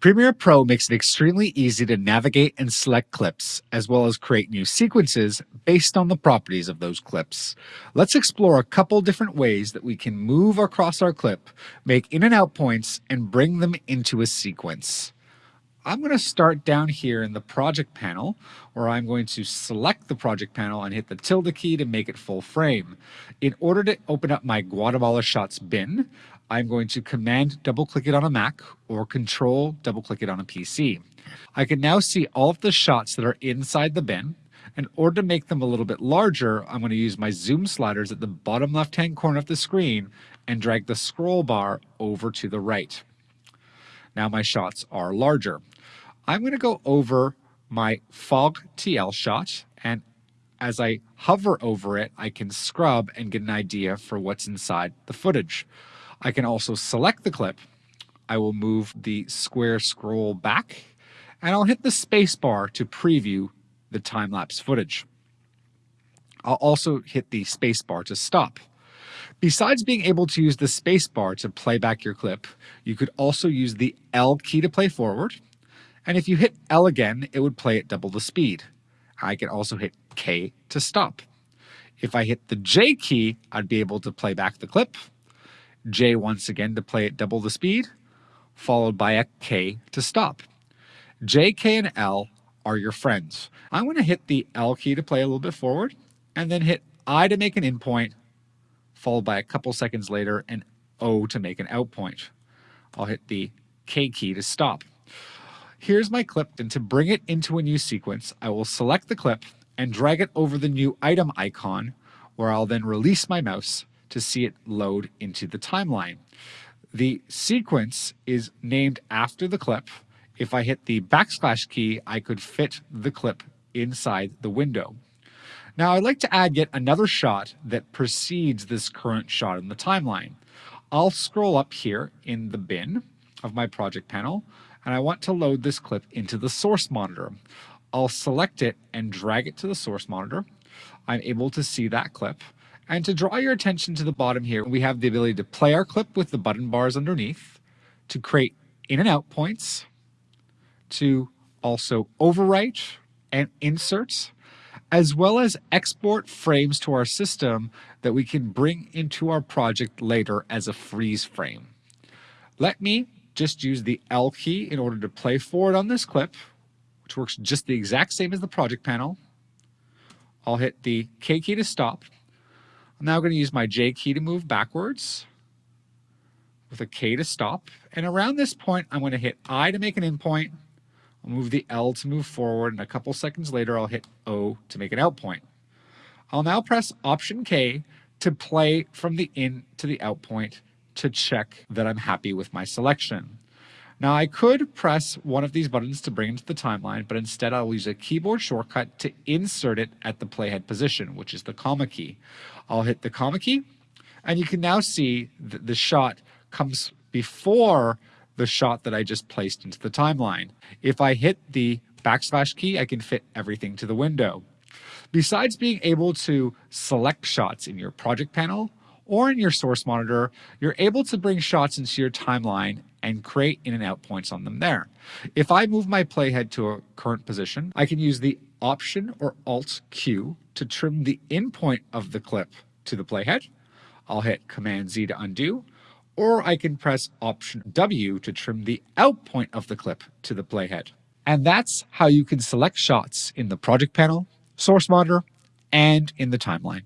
Premiere Pro makes it extremely easy to navigate and select clips, as well as create new sequences based on the properties of those clips. Let's explore a couple different ways that we can move across our clip, make in and out points, and bring them into a sequence. I'm going to start down here in the project panel where I'm going to select the project panel and hit the tilde key to make it full frame. In order to open up my Guatemala Shots bin, I'm going to command double click it on a Mac or control double click it on a PC. I can now see all of the shots that are inside the bin. In order to make them a little bit larger, I'm going to use my zoom sliders at the bottom left hand corner of the screen and drag the scroll bar over to the right. Now my shots are larger. I'm going to go over my fog TL shot and as I hover over it, I can scrub and get an idea for what's inside the footage. I can also select the clip. I will move the square scroll back and I'll hit the space bar to preview the time-lapse footage. I'll also hit the space bar to stop. Besides being able to use the space bar to play back your clip, you could also use the L key to play forward. And if you hit L again, it would play at double the speed. I can also hit K to stop. If I hit the J key, I'd be able to play back the clip. J once again to play at double the speed, followed by a K to stop. J, K, and L are your friends. I'm going to hit the L key to play a little bit forward, and then hit I to make an in point, followed by a couple seconds later an O to make an out point. I'll hit the K key to stop. Here's my clip, and to bring it into a new sequence, I will select the clip and drag it over the new item icon, where I'll then release my mouse to see it load into the timeline. The sequence is named after the clip. If I hit the backslash key, I could fit the clip inside the window. Now I'd like to add yet another shot that precedes this current shot in the timeline. I'll scroll up here in the bin of my project panel and I want to load this clip into the source monitor. I'll select it and drag it to the source monitor. I'm able to see that clip and to draw your attention to the bottom here, we have the ability to play our clip with the button bars underneath, to create in and out points, to also overwrite and insert, as well as export frames to our system that we can bring into our project later as a freeze frame. Let me just use the L key in order to play forward on this clip, which works just the exact same as the project panel. I'll hit the K key to stop I'm now going to use my J key to move backwards with a K to stop. And around this point, I'm going to hit I to make an in point. I'll move the L to move forward, and a couple seconds later, I'll hit O to make an out point. I'll now press Option K to play from the in to the out point to check that I'm happy with my selection. Now I could press one of these buttons to bring it to the timeline, but instead I'll use a keyboard shortcut to insert it at the playhead position, which is the comma key. I'll hit the comma key, and you can now see that the shot comes before the shot that I just placed into the timeline. If I hit the backslash key, I can fit everything to the window. Besides being able to select shots in your project panel, or in your source monitor, you're able to bring shots into your timeline and create in and out points on them there. If I move my playhead to a current position, I can use the Option or Alt Q to trim the in point of the clip to the playhead. I'll hit Command Z to undo, or I can press Option W to trim the out point of the clip to the playhead. And that's how you can select shots in the project panel, source monitor, and in the timeline.